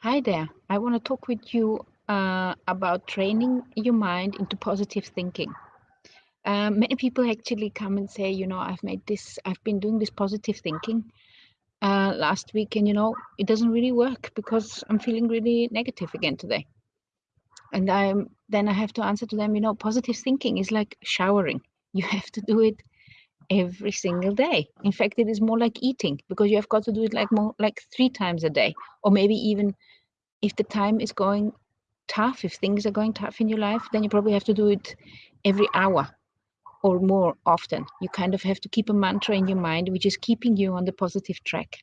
Hi there. I want to talk with you uh, about training your mind into positive thinking. Um, many people actually come and say, you know, I've made this, I've been doing this positive thinking uh, last week, and you know, it doesn't really work because I'm feeling really negative again today. And I'm then I have to answer to them, you know, positive thinking is like showering. You have to do it every single day. In fact, it is more like eating because you have got to do it like more like three times a day, or maybe even if the time is going tough, if things are going tough in your life, then you probably have to do it every hour or more often. You kind of have to keep a mantra in your mind, which is keeping you on the positive track.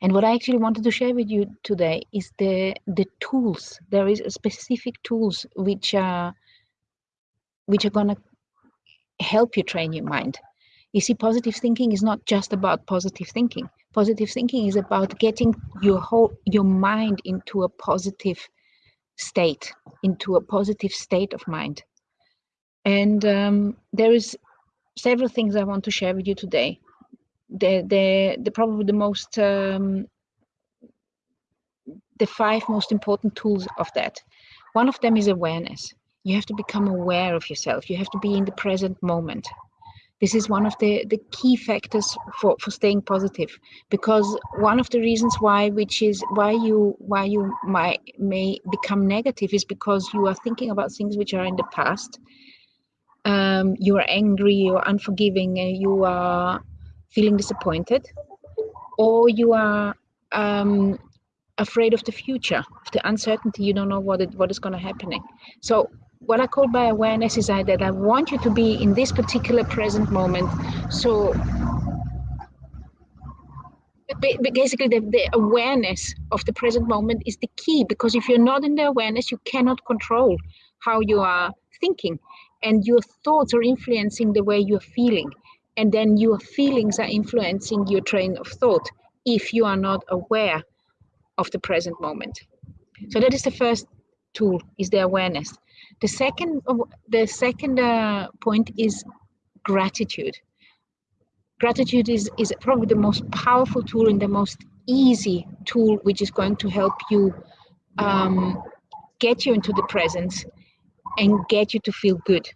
And what I actually wanted to share with you today is the the tools. There is a specific tools which are which are gonna help you train your mind. You see, positive thinking is not just about positive thinking. Positive thinking is about getting your whole your mind into a positive state, into a positive state of mind. And um, there is several things I want to share with you today. The the the probably the most um, the five most important tools of that. One of them is awareness. You have to become aware of yourself. You have to be in the present moment. This is one of the, the key factors for, for staying positive because one of the reasons why which is why you why you might may become negative is because you are thinking about things which are in the past. Um, you are angry you're unforgiving and you are feeling disappointed or you are um, afraid of the future of the uncertainty. You don't know what it, what is going to happening. So what I call by awareness is that I want you to be in this particular present moment. So basically the, the awareness of the present moment is the key because if you're not in the awareness, you cannot control how you are thinking and your thoughts are influencing the way you're feeling. And then your feelings are influencing your train of thought if you are not aware of the present moment. So that is the first tool is the awareness. The second, the second uh, point is gratitude. Gratitude is, is probably the most powerful tool and the most easy tool which is going to help you um, get you into the presence and get you to feel good.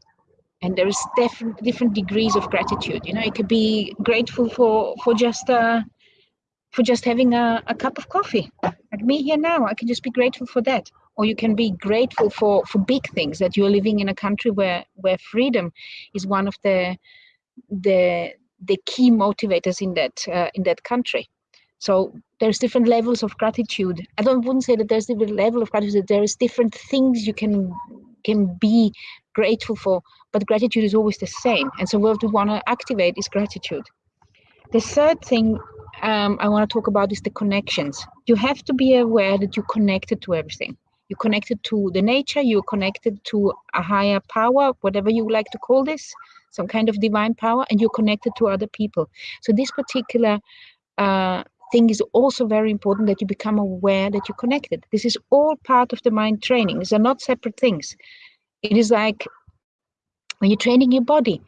And there is different different degrees of gratitude. You know, it could be grateful for for just uh, for just having a, a cup of coffee. Like me here now, I can just be grateful for that or you can be grateful for for big things that you're living in a country where where freedom is one of the the the key motivators in that uh, in that country. So there's different levels of gratitude. I don't wouldn't say that there's different level of gratitude there is different things you can can be grateful for but gratitude is always the same. And so what we want to activate is gratitude. The third thing um, i want to talk about is the connections. You have to be aware that you're connected to everything you're connected to the nature you're connected to a higher power whatever you like to call this some kind of divine power and you're connected to other people. So this particular uh, thing is also very important that you become aware that you're connected. This is all part of the mind training. These are not separate things. It is like when you're training your body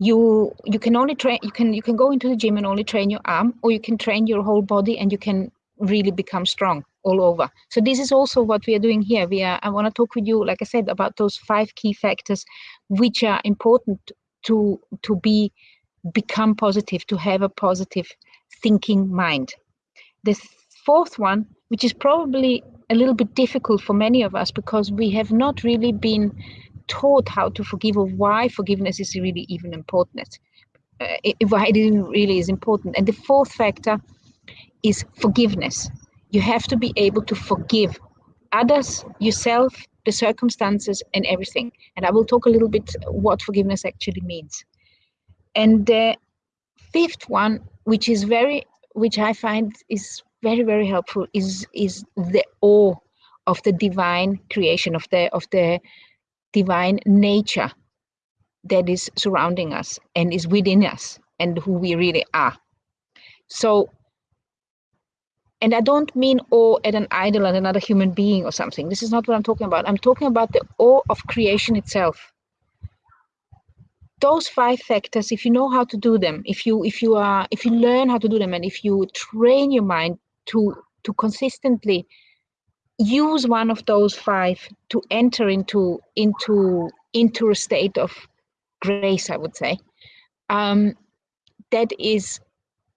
you you can only train you can you can go into the gym and only train your arm or you can train your whole body and you can really become strong all over. So this is also what we are doing here. We are, I want to talk with you, like I said, about those five key factors which are important to to be become positive, to have a positive thinking mind. The fourth one, which is probably a little bit difficult for many of us because we have not really been taught how to forgive or why forgiveness is really even important. Uh, why it really is important. And the fourth factor is forgiveness you have to be able to forgive others, yourself, the circumstances, and everything. And I will talk a little bit what forgiveness actually means. And the fifth one, which is very, which I find is very, very helpful, is is the awe of the divine creation of the of the divine nature that is surrounding us and is within us and who we really are. So and I don't mean awe at an idol and another human being or something. This is not what I'm talking about. I'm talking about the awe of creation itself. Those five factors, if you know how to do them, if you if you are if you learn how to do them, and if you train your mind to to consistently use one of those five to enter into into into a state of grace i would say um, that is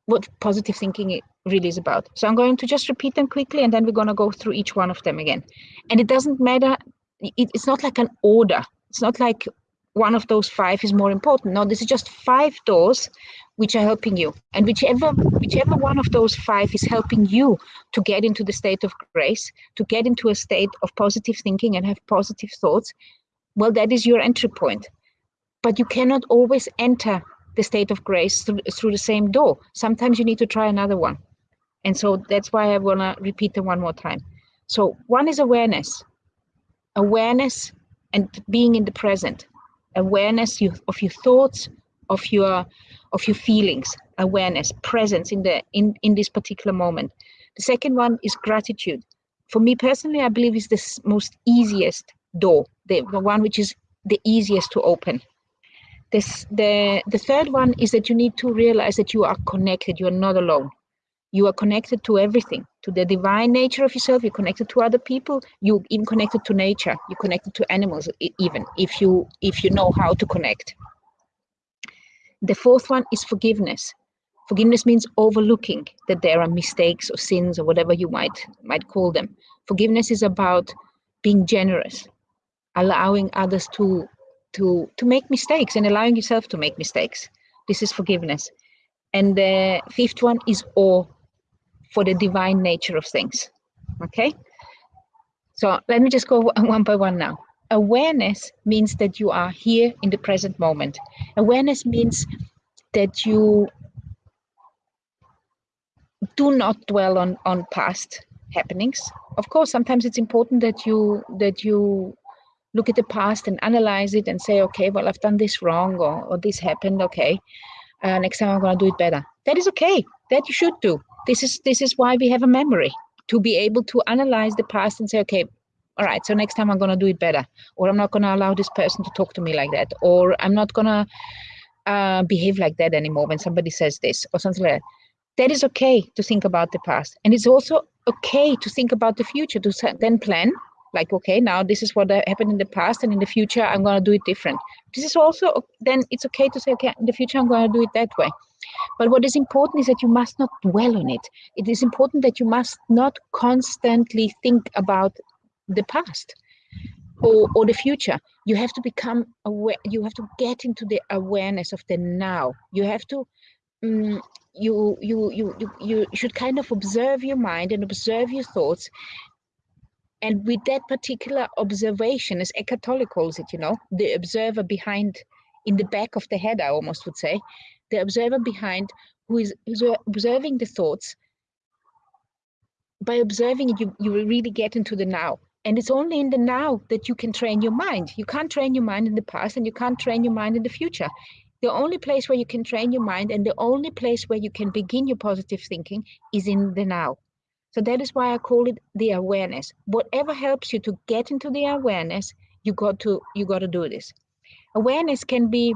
what positive thinking really is about. So i'm going to just repeat them quickly and then we're going to go through each one of them again. And it doesn't matter it, it's not like an order. It's not like one of those five is more important. No this is just five doors which are helping you. And whichever whichever one of those five is helping you to get into the state of grace to get into a state of positive thinking and have positive thoughts well that is your entry point. But you cannot always enter the state of grace through, through the same door. Sometimes you need to try another one and so that's why i want to repeat them one more time. So one is awareness. Awareness and being in the present. Awareness of your thoughts of your of your feelings. Awareness presence in the in in this particular moment. The second one is gratitude. For me personally i believe is the most easiest door the, the one which is the easiest to open. This the the third one is that you need to realize that you are connected. You are not alone you are connected to everything to the divine nature of yourself you're connected to other people you even connected to nature you're connected to animals even if you if you know how to connect the fourth one is forgiveness. Forgiveness means overlooking that there are mistakes or sins or whatever you might might call them. Forgiveness is about being generous, allowing others to to to make mistakes and allowing yourself to make mistakes. This is forgiveness. And the fifth one is awe for the divine nature of things. Okay? So let me just go one by one now awareness means that you are here in the present moment. Awareness means that you do not dwell on, on past happenings. Of course, sometimes it's important that you that you look at the past and analyze it and say, okay, well, I've done this wrong or, or this happened. Okay, uh, next time I'm going to do it better. That is okay. That you should do. This is this is why we have a memory to be able to analyze the past and say, okay, all right so next time i'm going to do it better or i'm not going to allow this person to talk to me like that or i'm not going to uh, behave like that anymore when somebody says this or something like that. That is okay to think about the past and it's also okay to think about the future to then plan like okay now this is what happened in the past and in the future i'm going to do it different. This is also then it's okay to say okay in the future i'm going to do it that way but what is important is that you must not dwell on it. It is important that you must not constantly think about the past or, or the future. You have to become aware you have to get into the awareness of the now. You have to um, you, you you you you should kind of observe your mind and observe your thoughts. And with that particular observation as Eckhart Tolle calls it you know the observer behind in the back of the head i almost would say the observer behind who is observing the thoughts by observing it you, you will really get into the now and it's only in the now that you can train your mind. You can't train your mind in the past and you can't train your mind in the future. The only place where you can train your mind and the only place where you can begin your positive thinking is in the now. So that is why I call it the awareness. Whatever helps you to get into the awareness, you got to you got to do this. Awareness can be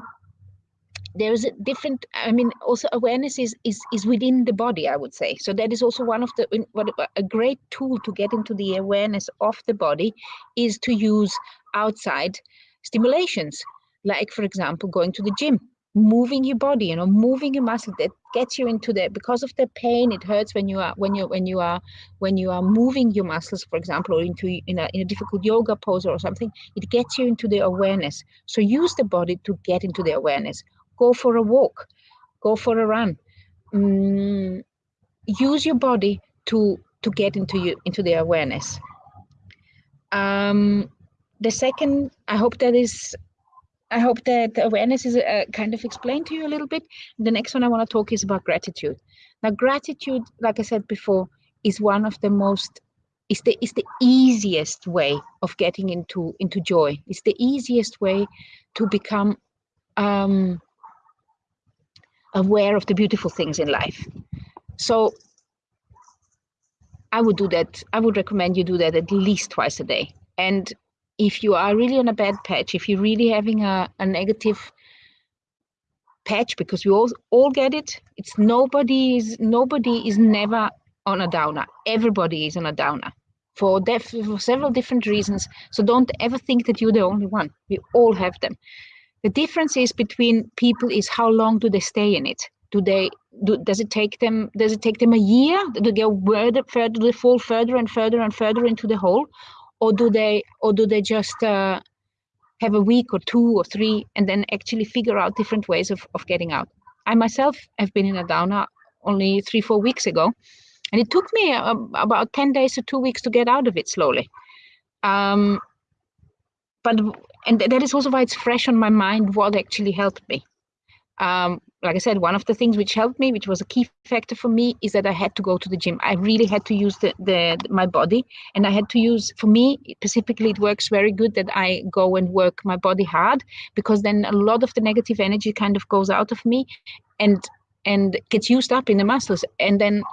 there's a different i mean also awareness is is is within the body i would say. So that is also one of the what a great tool to get into the awareness of the body is to use outside stimulations. Like for example going to the gym moving your body you know moving your muscle that gets you into the because of the pain it hurts when you are when you when you are when you are moving your muscles for example or into in a, in a difficult yoga pose or something it gets you into the awareness. So use the body to get into the awareness go for a walk, go for a run. Mm, use your body to to get into you into the awareness. Um, the second, I hope that is, I hope that awareness is uh, kind of explained to you a little bit. The next one I want to talk is about gratitude. Now, gratitude, like I said before, is one of the most is the is the easiest way of getting into into joy. It's the easiest way to become um, aware of the beautiful things in life. So I would do that. I would recommend you do that at least twice a day. And if you are really on a bad patch, if you're really having a, a negative patch, because we all all get it, it's nobody is nobody is never on a downer. Everybody is on a downer for, def- for several different reasons. So don't ever think that you're the only one. We all have them. The difference is between people is how long do they stay in it? Do they do, does it take them does it take them a year? Do they go further, further they fall further and further and further into the hole, or do they or do they just uh, have a week or two or three and then actually figure out different ways of, of getting out? I myself have been in a downer only three four weeks ago, and it took me uh, about 10 days to two weeks to get out of it slowly um, but and that is also why it's fresh on my mind what actually helped me um, like I said, one of the things which helped me, which was a key factor for me, is that I had to go to the gym. I really had to use the, the my body, and I had to use. For me specifically, it works very good that I go and work my body hard because then a lot of the negative energy kind of goes out of me, and and gets used up in the muscles, and then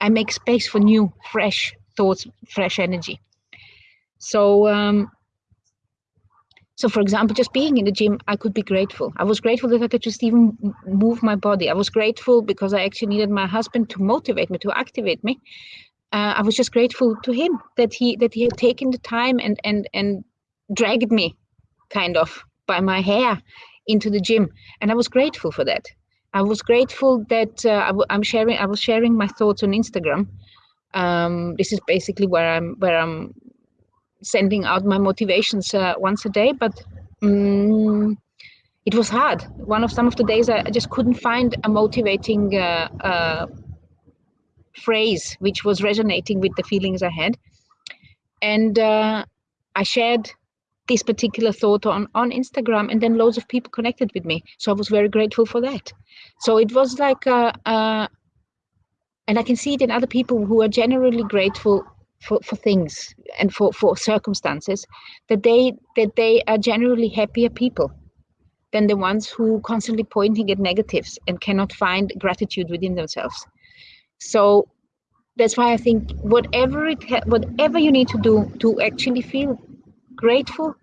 I make space for new, fresh thoughts, fresh energy. So, um, so for example, just being in the gym, I could be grateful. I was grateful that I could just even move my body. I was grateful because I actually needed my husband to motivate me, to activate me. Uh, I was just grateful to him that he that he had taken the time and and and dragged me, kind of by my hair, into the gym, and I was grateful for that. I was grateful that uh, I w- I'm sharing. I was sharing my thoughts on Instagram. Um, this is basically where I'm where I'm sending out my motivations uh, once a day. But um, it was hard. One of some of the days I, I just couldn't find a motivating uh, uh, phrase which was resonating with the feelings I had, and uh, I shared this particular thought on on Instagram, and then loads of people connected with me. So I was very grateful for that. So it was like, uh, uh, and I can see it in other people who are generally grateful for, for things and for, for circumstances, that they that they are generally happier people than the ones who constantly pointing at negatives and cannot find gratitude within themselves. So that's why I think whatever it ha- whatever you need to do to actually feel grateful,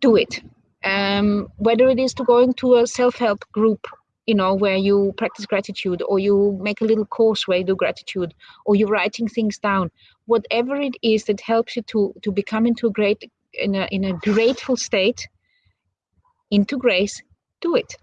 do it. Um, whether it is to going to a self-help group you know where you practice gratitude or you make a little course where you do gratitude or you're writing things down. Whatever it is that helps you to to become into a great in a, in a grateful state into grace do it.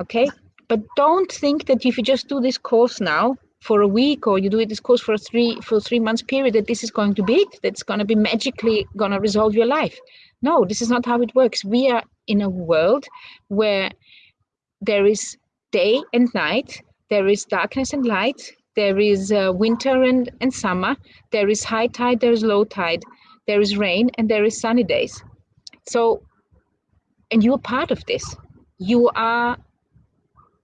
Okay? But don't think that if you just do this course now for a week or you do it this course for a three for three months period that this is going to be it that's going to be magically going to resolve your life. No this is not how it works. We are in a world where there is day and night, there is darkness and light, there is uh, winter and, and summer, there is high tide, there is low tide, there is rain, and there is sunny days. So, and you're part of this. You are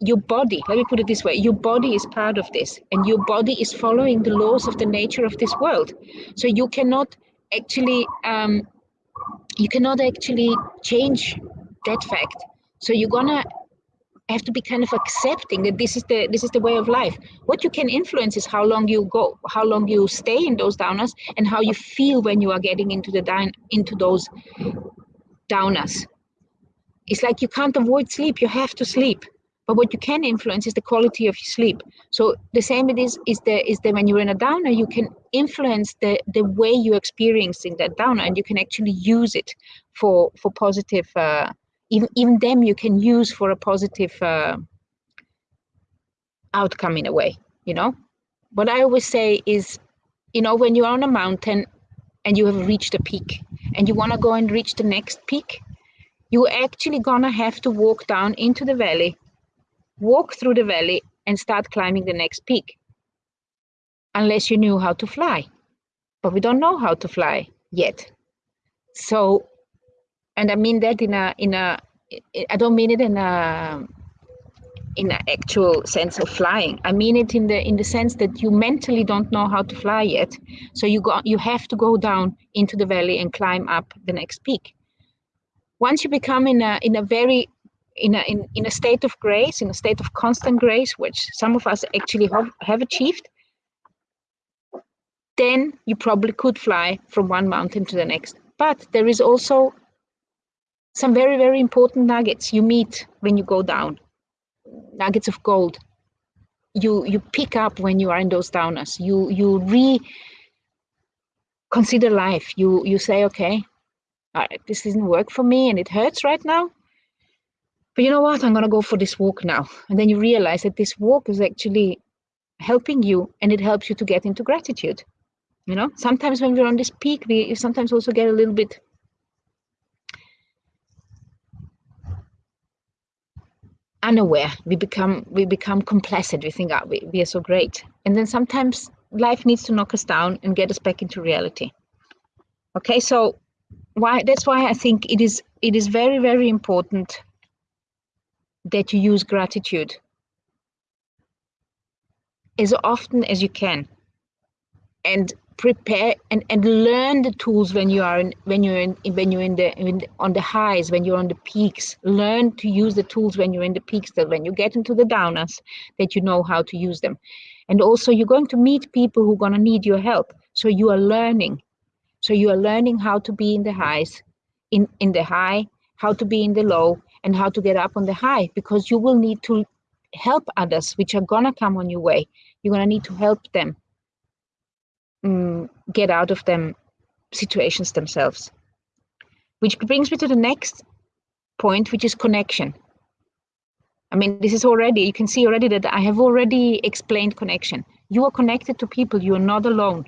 your body, let me put it this way your body is part of this, and your body is following the laws of the nature of this world. So, you cannot actually. Um, you cannot actually change that fact. So you're gonna have to be kind of accepting that this is the this is the way of life. What you can influence is how long you go how long you stay in those downers and how you feel when you are getting into the down into those downers it's like you can't avoid sleep you have to sleep. But what you can influence is the quality of your sleep. So the same it is is the is that when you're in a downer you can influence the the way you're experiencing that downer and you can actually use it for for positive uh, even, even them you can use for a positive uh, outcome in a way you know? What i always say is you know when you're on a mountain and you have reached a peak and you want to go and reach the next peak you're actually gonna have to walk down into the valley walk through the valley and start climbing the next peak. Unless you knew how to fly but we don't know how to fly yet. So and I mean that in a in a I don't mean it in a in an actual sense of flying. I mean it in the in the sense that you mentally don't know how to fly yet, so you go you have to go down into the valley and climb up the next peak. Once you become in a in a very in a in, in a state of grace, in a state of constant grace, which some of us actually have, have achieved, then you probably could fly from one mountain to the next. But there is also some very, very important nuggets you meet when you go down. Nuggets of gold. you you pick up when you are in those downers. You you re consider life. You you say okay uh, this doesn't work for me and it hurts right now. But you know what? I'm to go for this walk now. And then you realize that this walk is actually helping you and it helps you to get into gratitude. You know sometimes when we're on this peak we sometimes also get a little bit unaware. We become we become complacent. We think oh, we, we are so great. And then sometimes life needs to knock us down and get us back into reality. Okay so why that's why i think it is it is very very important that you use gratitude as often as you can. And prepare and, and learn the tools when you are in when you're in when you're in the in, on the highs when you're on the peaks. Learn to use the tools when you're in the peaks that when you get into the downers that you know how to use them. And also you're going to meet people who are going to need your help. So you are learning. So you are learning how to be in the highs in in the high how to be in the low and how to get up on the high because you will need to help others which are going to come on your way. You're going to need to help them um, get out of them situations themselves. Which brings me to the next point, which is connection. I mean, this is already, you can see already that I have already explained connection. You are connected to people, you are not alone.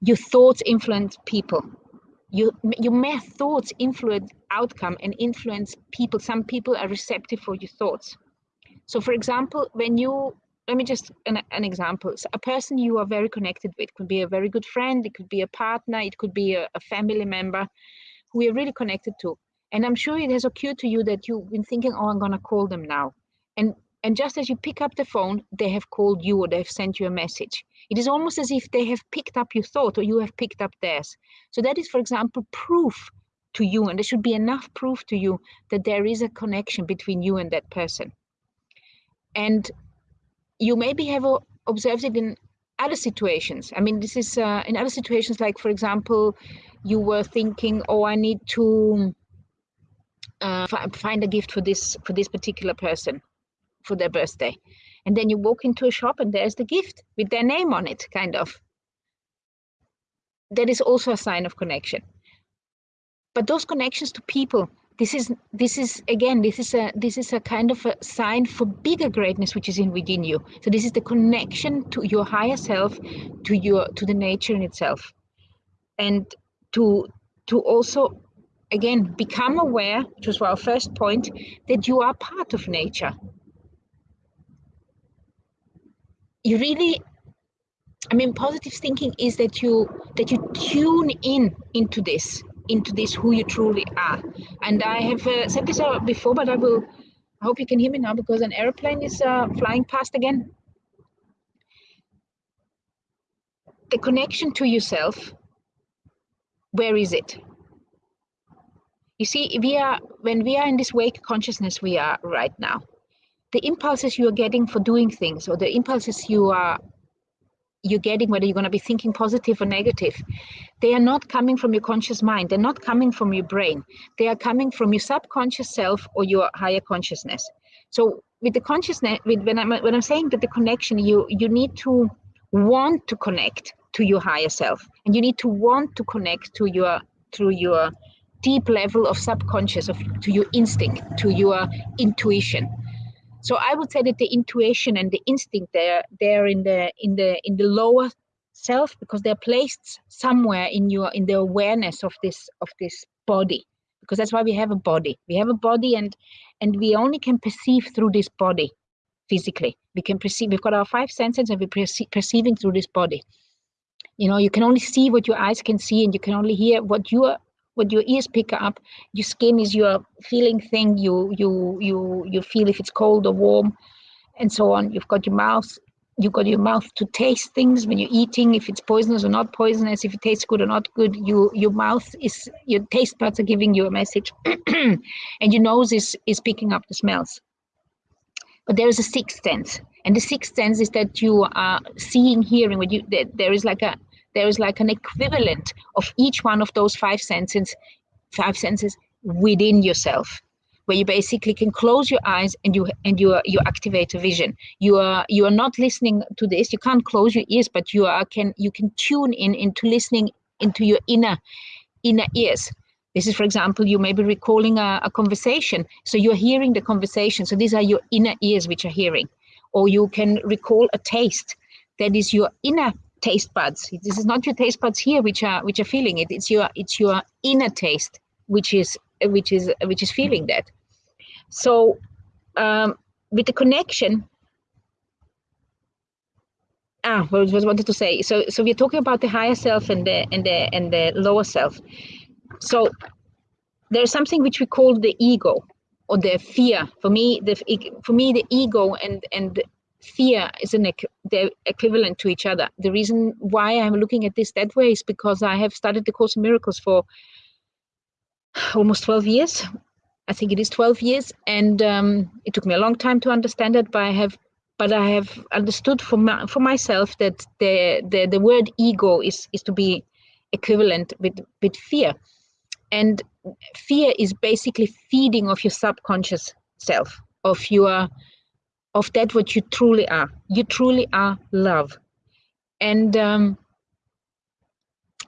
Your thoughts influence people. You, your mere thoughts influence outcome and influence people. Some people are receptive for your thoughts. So for example, when you let me just an, an example. So a person you are very connected with could be a very good friend it could be a partner it could be a, a family member who you're really connected to. And i'm sure it has occurred to you that you've been thinking oh i'm going to call them now. And and just as you pick up the phone they have called you or they've sent you a message. It is almost as if they have picked up your thought or you have picked up theirs. So that is for example proof to you and there should be enough proof to you that there is a connection between you and that person. And you maybe have observed it in other situations. I mean, this is uh, in other situations, like for example, you were thinking, "Oh, I need to uh, find a gift for this for this particular person for their birthday," and then you walk into a shop and there's the gift with their name on it, kind of. That is also a sign of connection. But those connections to people this is this is again this is a this is a kind of a sign for bigger greatness which is in within you. So this is the connection to your higher self to your to the nature in itself. And to to also again become aware which was our first point that you are part of nature. You really i mean positive thinking is that you that you tune in into this into this who you truly are. And I have uh, said this uh, before, but I will. I hope you can hear me now because an airplane is uh, flying past again. The connection to yourself. Where is it? You see, we are when we are in this wake consciousness we are right now. The impulses you are getting for doing things, or the impulses you are you're getting, whether you're going to be thinking positive or negative, they are not coming from your conscious mind. They're not coming from your brain. They are coming from your subconscious self or your higher consciousness. So with the consciousness, with, when I'm when I'm saying that the connection, you you need to want to connect to your higher self, and you need to want to connect to your through your deep level of subconscious, of to your instinct, to your intuition so i would say that the intuition and the instinct they're they're in the in the in the lower self because they're placed somewhere in your in the awareness of this of this body because that's why we have a body. We have a body and and we only can perceive through this body physically. We can perceive we've got our five senses and we're perce- perceiving through this body. You know you can only see what your eyes can see and you can only hear what your what your ears pick up your skin is your feeling thing you you you you feel if it's cold or warm and so on. You've got your mouth you've got your mouth to taste things when you're eating if it's poisonous or not poisonous if it tastes good or not good you your mouth is your taste buds are giving you a message and your nose is is picking up the smells. But there is a sixth sense and the sixth sense is that you are seeing hearing what you there is like a there is like an equivalent of each one of those five senses five senses within yourself where you basically can close your eyes and you and you you activate a vision. You are you are not listening to this. You can't close your ears, but you are can you can tune in into listening into your inner inner ears. This is, for example, you may be recalling a, a conversation, so you're hearing the conversation. So these are your inner ears which are hearing, or you can recall a taste. That is your inner taste buds. This is not your taste buds here which are which are feeling it. It's your it's your inner taste which is which is which is feeling that. So um, with the connection, ah, what was wanted to say. So so we're talking about the higher self and the and the and the lower self. So there's something which we call the ego or the fear. For me, the for me the ego and and fear is an they're equivalent to each other. The reason why I'm looking at this that way is because I have studied the Course in Miracles for almost 12 years. I think it is 12 years, and um, it took me a long time to understand it. But I have, but I have understood for my, for myself that the, the the word ego is is to be equivalent with with fear, and fear is basically feeding of your subconscious self, of your of that what you truly are. You truly are love, and um,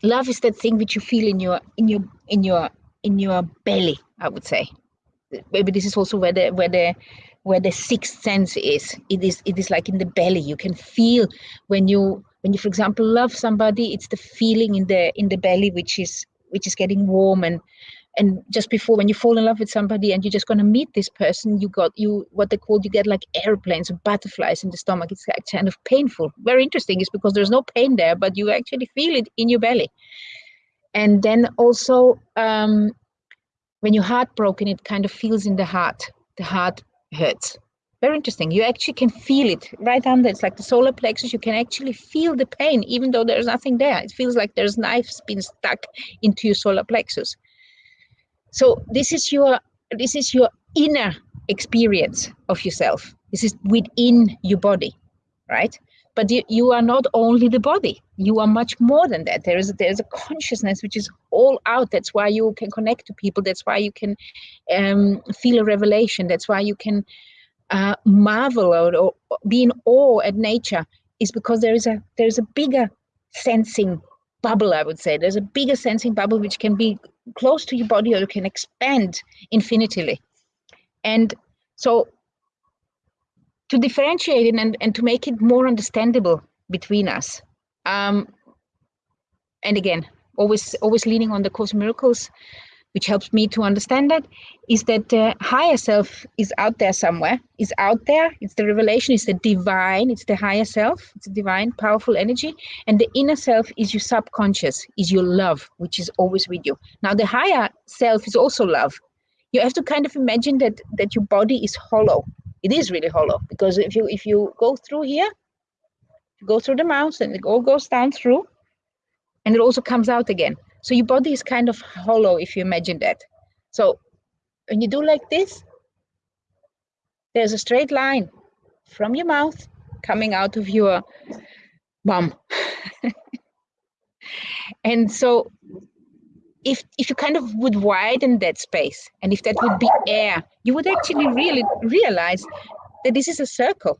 love is that thing which you feel in your in your in your in your belly. I would say maybe this is also where the where the where the sixth sense is. It is it is like in the belly. You can feel when you when you for example love somebody. It's the feeling in the in the belly which is which is getting warm and and just before when you fall in love with somebody and you're just going to meet this person you got you what they call you get like airplanes or butterflies in the stomach. It's kind of painful. Very interesting. Is because there's no pain there but you actually feel it in your belly. And then also um, when you're heartbroken it kind of feels in the heart. The heart hurts. Very interesting. You actually can feel it right under. It's like the solar plexus. You can actually feel the pain even though there's nothing there. It feels like there's knives being stuck into your solar plexus so this is your this is your inner experience of yourself. This is within your body right? But you, you are not only the body. You are much more than that. There is there's a consciousness which is all out. That's why you can connect to people. That's why you can um, feel a revelation. That's why you can uh, marvel or, or be in awe at nature is because there is a there is a bigger sensing bubble i would say. There's a bigger sensing bubble which can be close to your body or you can expand infinitely and so to differentiate it and, and to make it more understandable between us. Um, and again, always always leaning on the Course Miracles, which helps me to understand that, is that the higher self is out there somewhere, is out there. It's the revelation, it's the divine, it's the higher self, it's a divine, powerful energy. And the inner self is your subconscious, is your love, which is always with you. Now the higher self is also love. You have to kind of imagine that that your body is hollow it is really hollow because if you if you go through here you go through the mouth and it all goes down through and it also comes out again so your body is kind of hollow if you imagine that. So when you do like this there's a straight line from your mouth coming out of your bum. And so if if you kind of would widen that space and if that would be air you would actually really realize that this is a circle.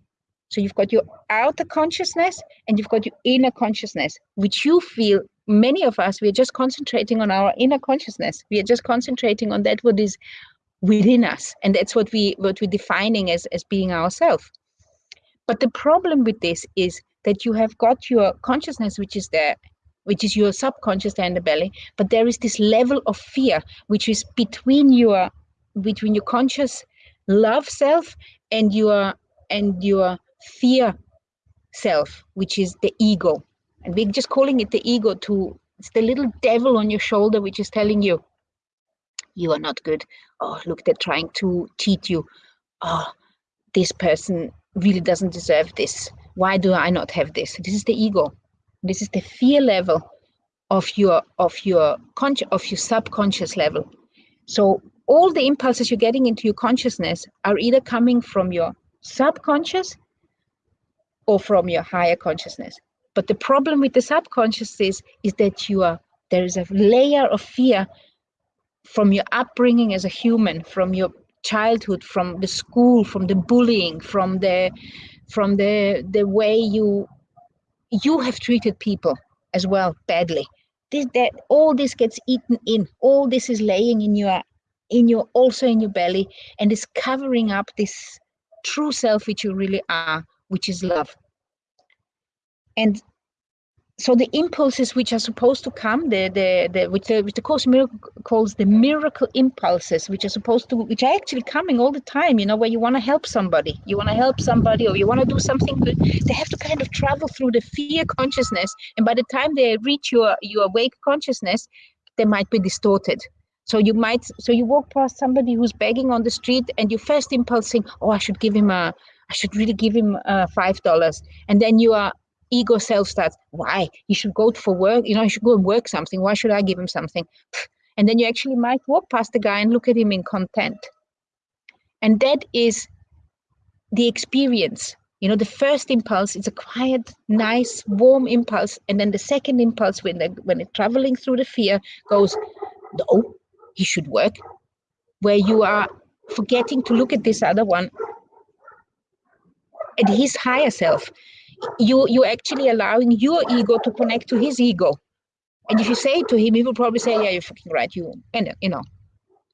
So you've got your outer consciousness and you've got your inner consciousness which you feel many of us we are just concentrating on our inner consciousness. We are just concentrating on that what is within us and that's what we what we're defining as as being ourself. But the problem with this is that you have got your consciousness which is there which is your subconscious there in the belly but there is this level of fear which is between your between your conscious love self and your and your fear self which is the ego and we're just calling it the ego to it's the little devil on your shoulder which is telling you you are not good. Oh look they're trying to cheat you. Oh this person really doesn't deserve this. Why do i not have this? This is the ego. This is the fear level of your of your conscious of your subconscious level. So all the impulses you're getting into your consciousness are either coming from your subconscious or from your higher consciousness. But the problem with the subconscious is, is that you are there is a layer of fear from your upbringing as a human, from your childhood from the school from the bullying from the from the the way you you have treated people as well badly. This that all this gets eaten in. All this is laying in your in your also in your belly and is covering up this true self which you really are which is love and so the impulses which are supposed to come, the the, the which the which the course miracle calls the miracle impulses, which are supposed to which are actually coming all the time, you know, where you want to help somebody, you want to help somebody or you want to do something good, they have to kind of travel through the fear consciousness. And by the time they reach your your awake consciousness, they might be distorted. So you might so you walk past somebody who's begging on the street and your first impulse saying, Oh, I should give him a I should really give him uh, five dollars. And then you are ego self starts, why? You should go for work, you know, you should go and work something. Why should I give him something? And then you actually might walk past the guy and look at him in content. And that is the experience. You know, the first impulse is a quiet, nice, warm impulse. And then the second impulse, when, the, when it's traveling through the fear, goes, no, he should work. Where you are forgetting to look at this other one at his higher self you you actually allowing your ego to connect to his ego. And if you say to him, he will probably say, "Yeah, you're fucking right. You and you know,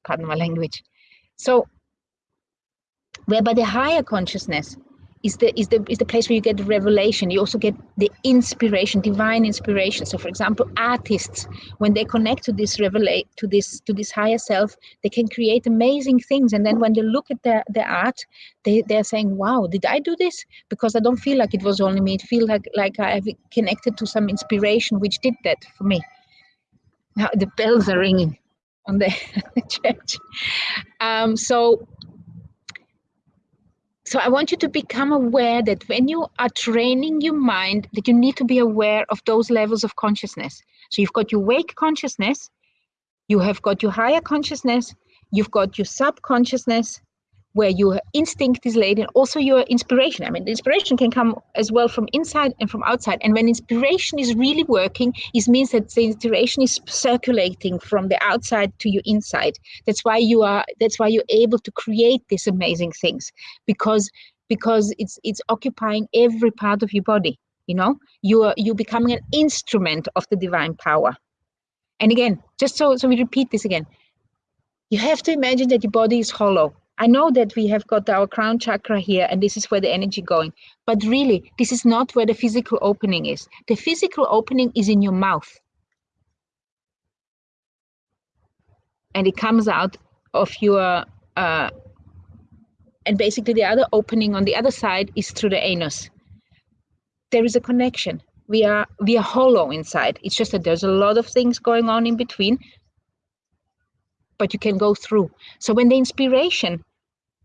pardon my language." So, whereby the higher consciousness is the is the is the place where you get the revelation. You also get the inspiration divine inspiration. So for example artists when they connect to this revelate to this to this higher self they can create amazing things. And then when they look at their their art they they're saying wow did i do this? Because i don't feel like it was only me. It feels like like i've connected to some inspiration which did that for me. Now the bells are ringing on the church. Um so so I want you to become aware that when you are training your mind, that you need to be aware of those levels of consciousness. So you've got your wake consciousness, you have got your higher consciousness, you've got your subconsciousness, where your instinct is laid and also your inspiration. I mean, the inspiration can come as well from inside and from outside. And when inspiration is really working, it means that the inspiration is circulating from the outside to your inside. That's why you are. That's why you're able to create these amazing things because because it's it's occupying every part of your body. You know, you are you becoming an instrument of the divine power. And again, just so so we repeat this again, you have to imagine that your body is hollow I know that we have got our crown chakra here and this is where the energy going, but really this is not where the physical opening is. The physical opening is in your mouth. And it comes out of your, uh, and basically the other opening on the other side is through the anus. There is a connection. We are, we are hollow inside. It's just that there's a lot of things going on in between, but you can go through. So when the inspiration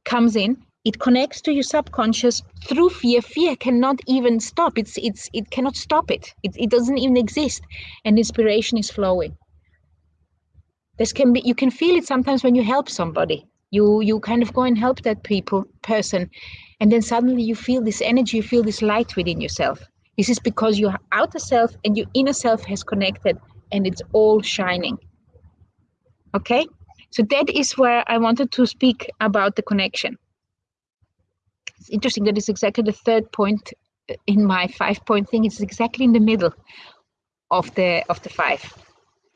comes in, it connects to your subconscious through fear. Fear cannot even stop. It's it's it cannot stop it. It it doesn't even exist, and inspiration is flowing. This can be you can feel it sometimes when you help somebody. You you kind of go and help that people person, and then suddenly you feel this energy, you feel this light within yourself. This is because your outer self and your inner self has connected, and it's all shining. Okay. So that is where I wanted to speak about the connection. It's interesting that it's exactly the third point in my five point thing. It's exactly in the middle of the of the five.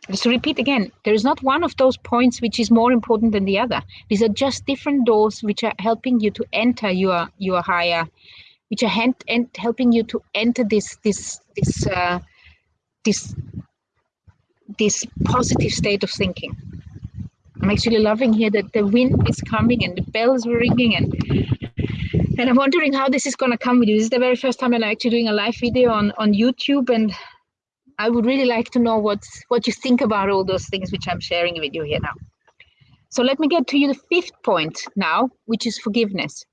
Just to repeat again, there is not one of those points which is more important than the other. These are just different doors which are helping you to enter your your higher, which are hand, and helping you to enter this this this uh, this this positive state of thinking. I'm actually loving here that the wind is coming and the bells are ringing and and I'm wondering how this is going to come with you. This is the very first time I'm actually doing a live video on on YouTube and I would really like to know what's what you think about all those things which I'm sharing with you here now. So let me get to you the fifth point now, which is forgiveness.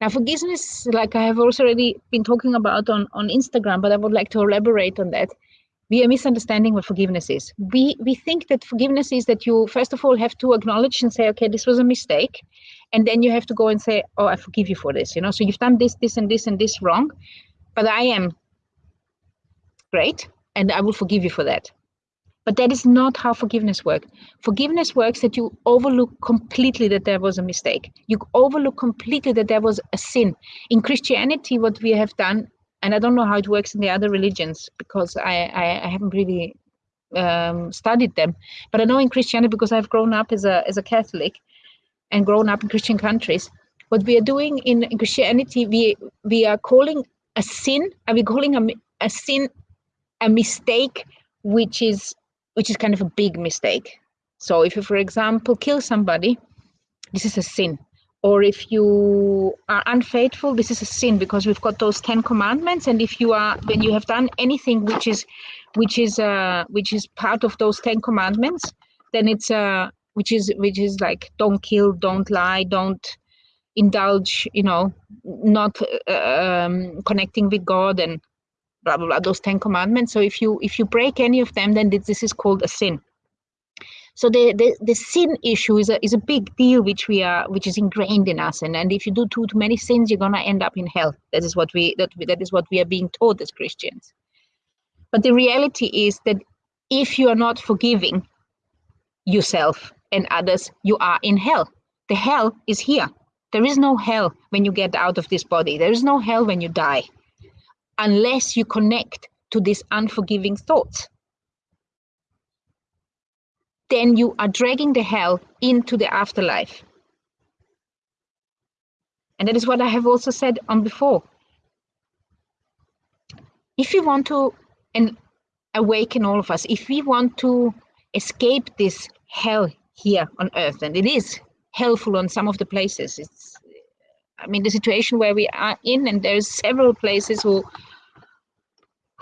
Now, forgiveness, like I have also already been talking about on, on Instagram, but I would like to elaborate on that we are misunderstanding what forgiveness is. We we think that forgiveness is that you first of all have to acknowledge and say, okay, this was a mistake, and then you have to go and say, oh, I forgive you for this. You know, so you've done this, this, and this, and this wrong, but I am great, and I will forgive you for that. But that is not how forgiveness works. Forgiveness works that you overlook completely that there was a mistake. You overlook completely that there was a sin. In Christianity, what we have done, and I don't know how it works in the other religions because I, I, I haven't really um, studied them, but I know in Christianity because I've grown up as a as a Catholic and grown up in Christian countries. What we are doing in, in Christianity, we we are calling a sin, are we calling a, a sin a mistake which is which is kind of a big mistake. So if you, for example, kill somebody, this is a sin. Or if you are unfaithful, this is a sin because we've got those Ten Commandments. And if you are, when you have done anything which is, which is, uh, which is part of those Ten Commandments, then it's uh, which is which is like don't kill, don't lie, don't indulge, you know, not uh, um, connecting with God and blah blah blah those ten commandments so if you if you break any of them then this is called a sin so the, the the sin issue is a is a big deal which we are which is ingrained in us. And and if you do too, too many sins you're gonna end up in hell. That is what we that that is what we are being taught as christians. But the reality is that if you are not forgiving yourself and others you are in hell. The hell is here. There is no hell when you get out of this body. There is no hell when you die. Unless you connect to these unforgiving thoughts. Then you are dragging the hell into the afterlife. And that is what I have also said on before. If we want to and awaken all of us, if we want to escape this hell here on earth, and it is hellful on some of the places, it's I mean, the situation where we are in, and there's several places who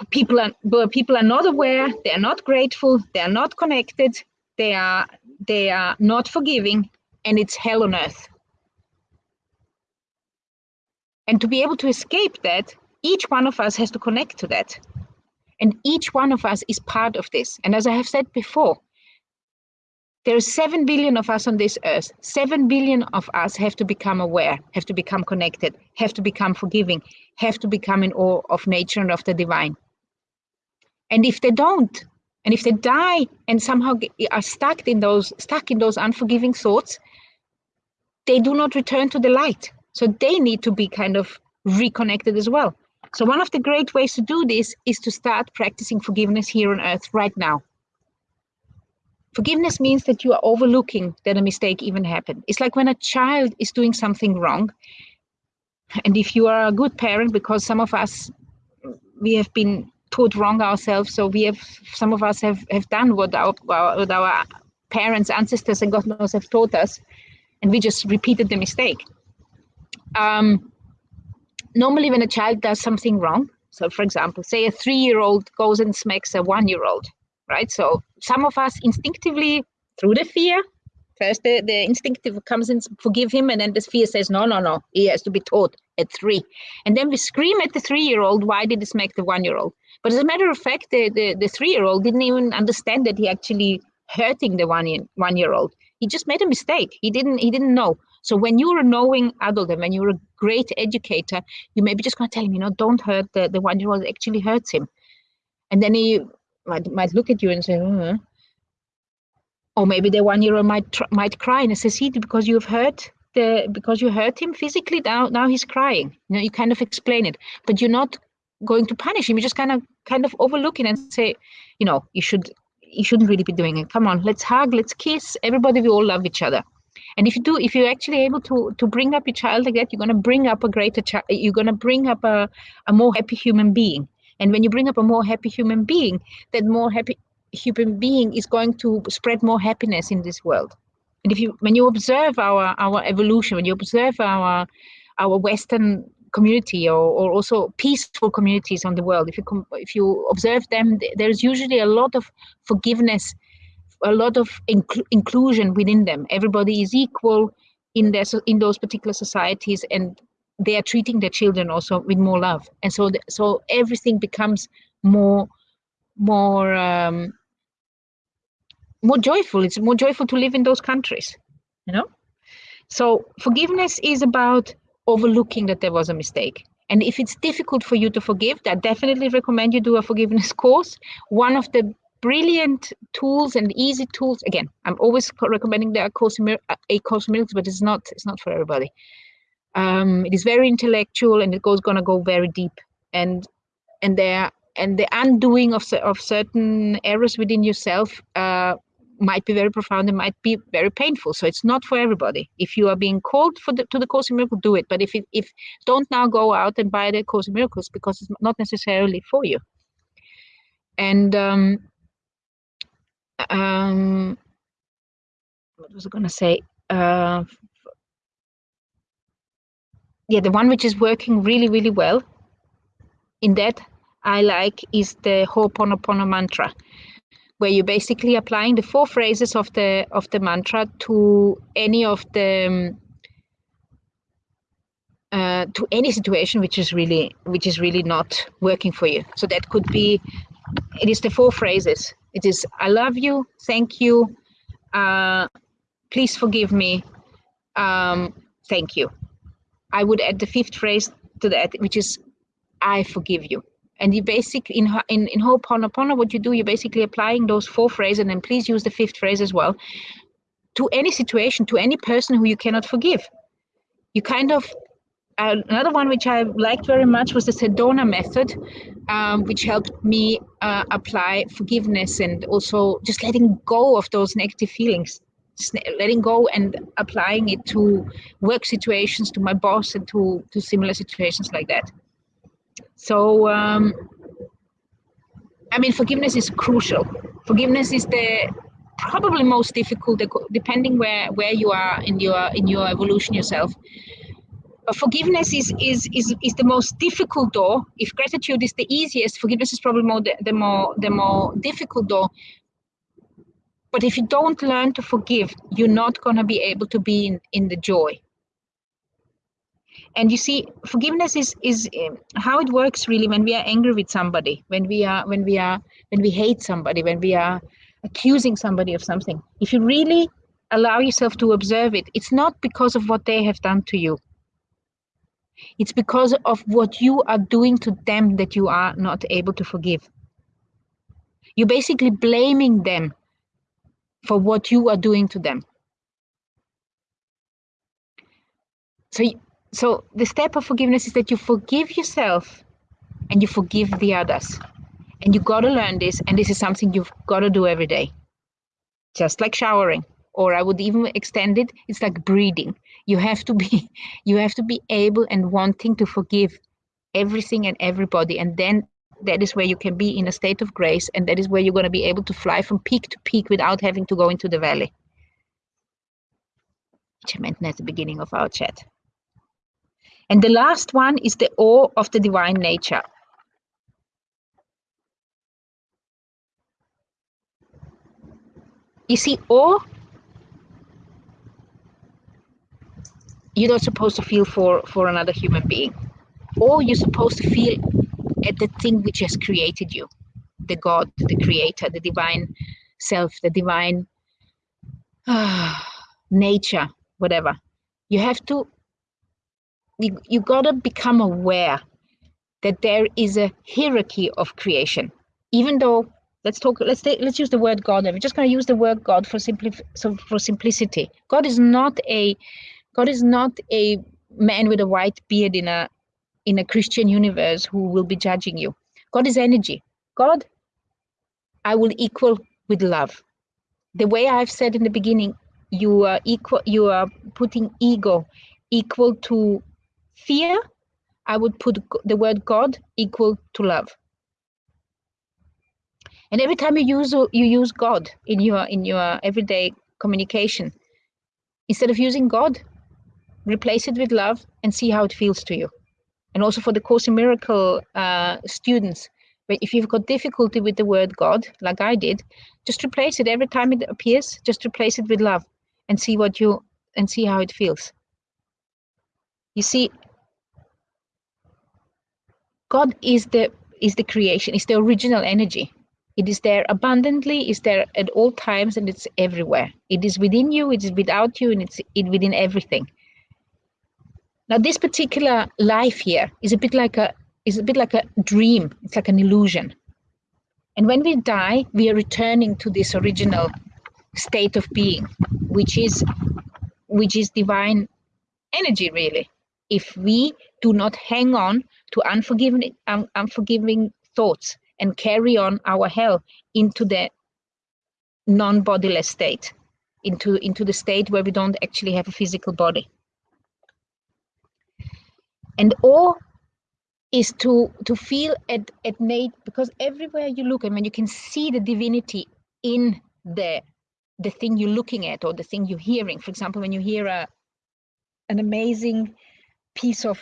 people are where people are not aware, they are not grateful, they are not connected, they are they are not forgiving, and it's hell on earth. And to be able to escape that, each one of us has to connect to that. And each one of us is part of this. And as I have said before, there are 7 billion of us on this earth. 7 billion of us have to become aware, have to become connected, have to become forgiving, have to become in awe of nature and of the divine. And if they don't, and if they die and somehow are stuck in those stuck in those unforgiving thoughts, they do not return to the light. So they need to be kind of reconnected as well. So one of the great ways to do this is to start practicing forgiveness here on earth right now. Forgiveness means that you are overlooking that a mistake even happened. It's like when a child is doing something wrong. And if you are a good parent, because some of us, we have been taught wrong ourselves, so we have, some of us have, have done what our, what our parents, ancestors, and God knows have taught us, and we just repeated the mistake. Um, normally, when a child does something wrong, so for example, say a three year old goes and smacks a one year old, right? So some of us instinctively, through the fear, first the, the instinctive comes in, forgive him, and then the fear says, no, no, no, he has to be taught at three. And then we scream at the three year old, why did this make the one year old? But as a matter of fact, the, the, the three year old didn't even understand that he actually hurting the one one year old. He just made a mistake. He didn't he didn't know. So when you're a knowing adult and when you're a great educator, you may be just going to tell him, you know, don't hurt the, the one year old actually hurts him. And then he might, might look at you and say, oh. Or maybe the one year old might might cry and says, see, because you've hurt the because you hurt him physically now now he's crying. You know, you kind of explain it, but you're not going to punish him. You just kind of kind of overlooking and say, you know, you should you shouldn't really be doing it. Come on, let's hug, let's kiss. Everybody, we all love each other. And if you do, if you're actually able to to bring up your child like that, you're gonna bring up a greater child. You're gonna bring up a a more happy human being and when you bring up a more happy human being, that more happy human being is going to spread more happiness in this world. And if you, when you observe our our evolution, when you observe our our Western community or, or also peaceful communities on the world, if you if you observe them, there's usually a lot of forgiveness, a lot of incl inclusion within them. Everybody is equal in their in those particular societies, and they are treating their children also with more love and so the, so everything becomes more more um, more joyful it's more joyful to live in those countries you know so forgiveness is about overlooking that there was a mistake and if it's difficult for you to forgive i definitely recommend you do a forgiveness course one of the brilliant tools and easy tools. Again, I'm always recommending the Course a Course Miracles, but it's not it's not for everybody. Um, it is very intellectual and it goes gonna go very deep and and there and the undoing of of certain errors within yourself uh, might be very profound and might be very painful. So it's not for everybody. If you are being called for the, to the Course in Miracles, do it. But if it, if don't now go out and buy the Course in Miracles because it's not necessarily for you. And um, um, what was I going to say? Uh, yeah, the one which is working really, really well in that I like is the Ho'oponopono mantra where you're basically applying the four phrases of the of the mantra to any of the um, uh, to any situation which is really which is really not working for you. So that could be it is the four phrases. It is I love you, thank you, uh, please forgive me, um, thank you. I would add the fifth phrase to that, which is I forgive you. And you basic in in in Ho'oponopono, what you do, you're basically applying those four phrases, and then please use the fifth phrase as well to any situation, to any person who you cannot forgive. You kind of uh, another one which I liked very much was the Sedona method, um, which helped me uh, apply forgiveness and also just letting go of those negative feelings, letting go and applying it to work situations, to my boss, and to to similar situations like that. So, um, I mean, forgiveness is crucial. Forgiveness is the probably most difficult, depending where where you are in your in your evolution yourself. But forgiveness is is is is the most difficult door. If gratitude is the easiest, forgiveness is probably more the, the more the more difficult door. But if you don't learn to forgive, you're not going to be able to be in, in the joy and you see forgiveness is is um, how it works really when we are angry with somebody when we are when we are when we hate somebody when we are accusing somebody of something. If you really allow yourself to observe it it's not because of what they have done to you. It's because of what you are doing to them that you are not able to forgive. You're basically blaming them for what you are doing to them. So so the step of forgiveness is that you forgive yourself and you forgive the others. And you got to learn this and this is something you've got to do every day. Just like showering or i would even extend it it's like breathing. You have to be you have to be able and wanting to forgive everything and everybody and then that is where you can be in a state of grace and that is where you're going to be able to fly from peak to peak without having to go into the valley. Which i mentioned at the beginning of our chat and the last one is the awe of the divine nature. You see, awe, you're not supposed to feel for, for another human being. Or you're supposed to feel at the thing which has created you, the God, the creator, the divine self, the divine uh, nature, whatever. You have to you, you got to become aware that there is a hierarchy of creation. Even though let's talk let's take, let's use the word god. We're just going to use the word god for simply so for simplicity. God is not a god is not a man with a white beard in a in a christian universe who will be judging you. God is energy. God i will equal with love. The way i've said in the beginning you are equal you are putting ego equal to fear, I would put the word God equal to love. And every time you use you use God in your in your everyday communication, instead of using God, replace it with love and see how it feels to you. And also for the Course in Miracle uh, students, if you've got difficulty with the word God, like I did, just replace it every time it appears. Just replace it with love, and see what you and see how it feels. You see, God is the is the creation, is the original energy. It is there abundantly, is there at all times, and it's everywhere. It is within you, it is without you, and it's it within everything. Now, this particular life here is a bit like a is a bit like a dream. It's like an illusion. And when we die, we are returning to this original state of being, which is which is divine energy really. If we do not hang on to unforgiving unforgiving thoughts and carry on our hell into the non-bodiless state, into into the state where we don't actually have a physical body. And all is to to feel at at Nate because everywhere you look, I mean, you can see the divinity in the the thing you're looking at or the thing you're hearing. For example, when you hear a an amazing piece of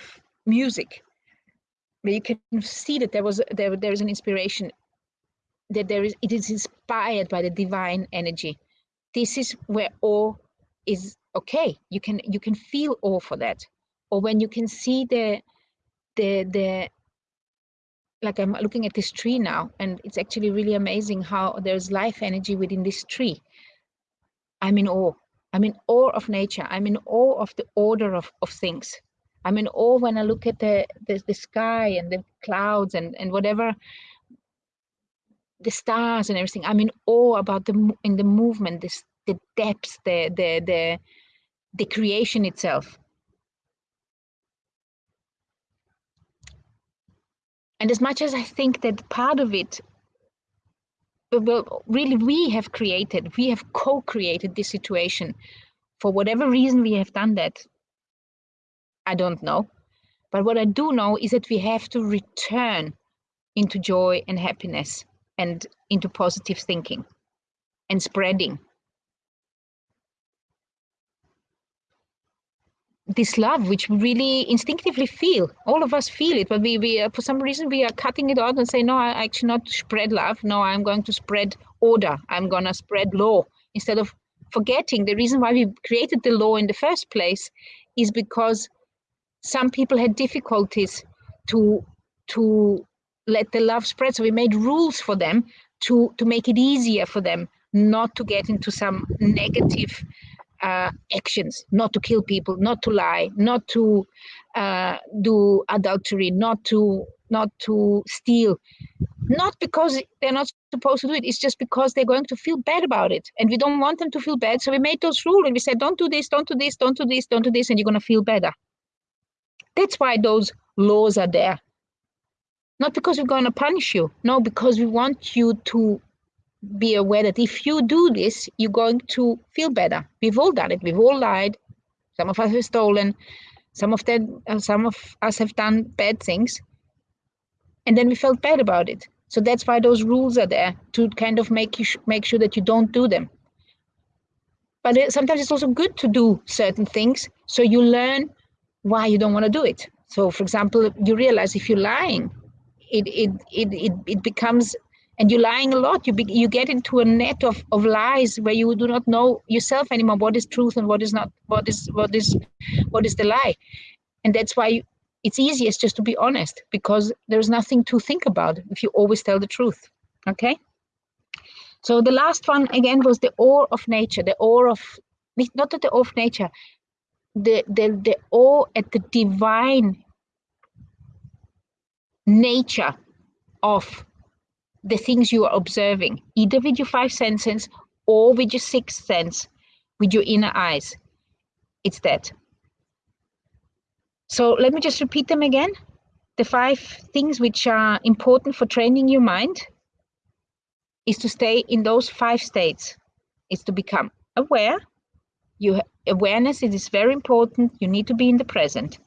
music, where you can see that there was there there is an inspiration, that there is it is inspired by the divine energy. This is where awe is okay. You can you can feel awe for that, or when you can see the the the like I'm looking at this tree now, and it's actually really amazing how there's life energy within this tree. I'm in awe. I'm in awe of nature. I'm in awe of the order of, of things. I'm in awe when I look at the, the, the sky and the clouds and, and whatever, the stars and everything. I'm in awe about the in the movement, this the depths, the the the the creation itself. And as much as I think that part of it, uh, well, really, we have created, we have co created this situation. For whatever reason we have done that, I don't know. But what I do know is that we have to return into joy and happiness and into positive thinking and spreading. This love which we really instinctively feel. All of us feel it but we, we uh, for some reason we are cutting it out and say no i actually not spread love. No i'm going to spread order. I'm going to spread law. Instead of forgetting the reason why we created the law in the first place is because some people had difficulties to to let the love spread. So we made rules for them to to make it easier for them not to get into some negative uh, actions not to kill people not to lie not to uh, do adultery not to not to steal. Not because they're not supposed to do it it's just because they're going to feel bad about it. And we don't want them to feel bad so we made those rules and we said don't do this don't do this don't do this don't do this and you're going to feel better that's why those laws are there not because we're going to punish you no because we want you to be aware that if you do this, you're going to feel better. We've all done it. We've all lied. Some of us have stolen. Some of them, uh, some of us have done bad things, and then we felt bad about it. So that's why those rules are there to kind of make you make sure that you don't do them. But it, sometimes it's also good to do certain things, so you learn why you don't want to do it. So, for example, you realize if you're lying, it it it it, it becomes and you're lying a lot you be, you get into a net of, of lies where you do not know yourself anymore what is truth and what is not what is what is what is the lie and that's why it's easiest just to be honest because there's nothing to think about if you always tell the truth okay so the last one again was the awe of nature the awe of not the awe of nature the the, the awe at the divine nature of the things you are observing, either with your five senses or with your sixth sense, with your inner eyes. It's that. So let me just repeat them again. The five things which are important for training your mind is to stay in those five states. Is to become aware. You awareness is very important. You need to be in the present.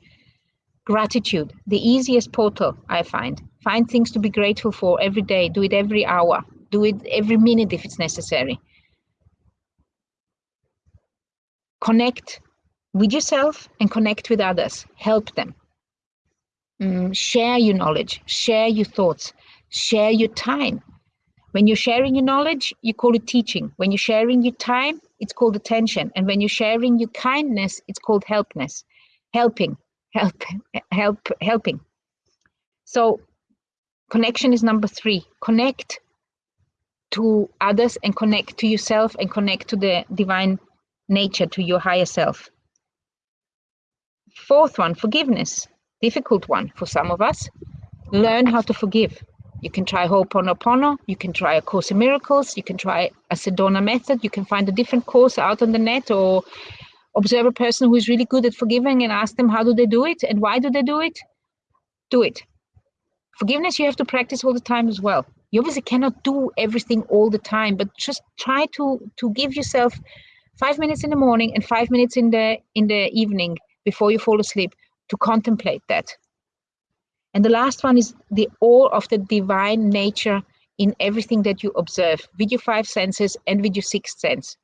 Gratitude, the easiest portal I find. Find things to be grateful for every day. Do it every hour. Do it every minute if it's necessary. Connect with yourself and connect with others. Help them. Mm, share your knowledge, share your thoughts, share your time. When you're sharing your knowledge, you call it teaching. When you're sharing your time, it's called attention. And when you're sharing your kindness, it's called helpness, helping help help helping. So connection is number three. Connect to others and connect to yourself and connect to the divine nature to your higher self. Fourth one forgiveness. Difficult one for some of us. Learn how to forgive You can try Ho'oponopono, you can try A Course in Miracles, you can try a Sedona method, you can find a different course out on the net or observe a person who is really good at forgiving and ask them how do they do it and why do they do it? Do it. Forgiveness you have to practice all the time as well. You obviously cannot do everything all the time, but just try to to give yourself five minutes in the morning and five minutes in the in the evening before you fall asleep to contemplate that. And the last one is the awe of the divine nature in everything that you observe, with your five senses and with your sixth sense,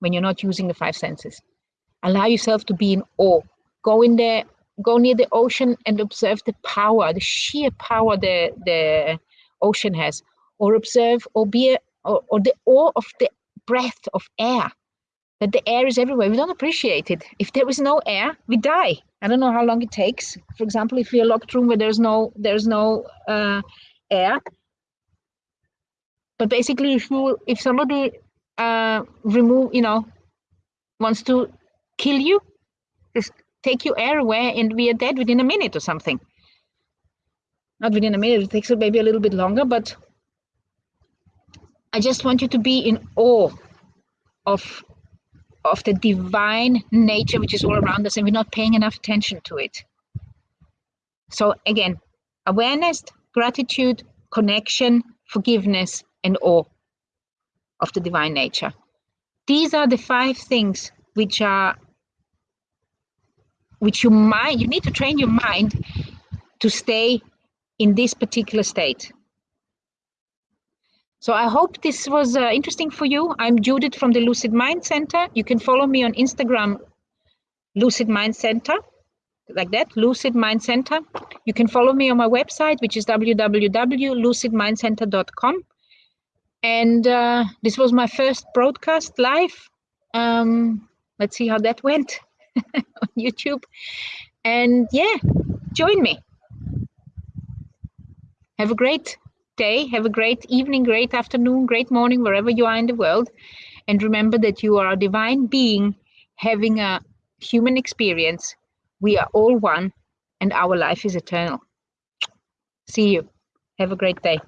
when you're not using the five senses. Allow yourself to be in awe. Go in there, go near the ocean and observe the power, the sheer power the, the ocean has, or observe or be or, or the awe of the breath of air that the air is everywhere. We don't appreciate it. If there is no air, we die. I don't know how long it takes. For example, if you're locked room where there's no there's no uh, air, but basically, if you if somebody uh, remove, you know, wants to kill you, just take your air away and we are dead within a minute or something. Not within a minute. It takes maybe a little bit longer, but I just want you to be in awe of of the divine nature which is all around us and we're not paying enough attention to it. So again, awareness, gratitude, connection, forgiveness, and awe of the divine nature. These are the five things which are which you mind you need to train your mind to stay in this particular state. So I hope this was uh, interesting for you. I'm Judith from the Lucid Mind Center. You can follow me on Instagram, Lucid Mind Center, like that, Lucid Mind Center. You can follow me on my website, which is www.lucidmindcenter.com. And uh, this was my first broadcast live. Um, let's see how that went on YouTube. And yeah, join me. Have a great day. Have a great evening, great afternoon, great morning, wherever you are in the world. And remember that you are a divine being having a human experience. We are all one, and our life is eternal. See you. Have a great day.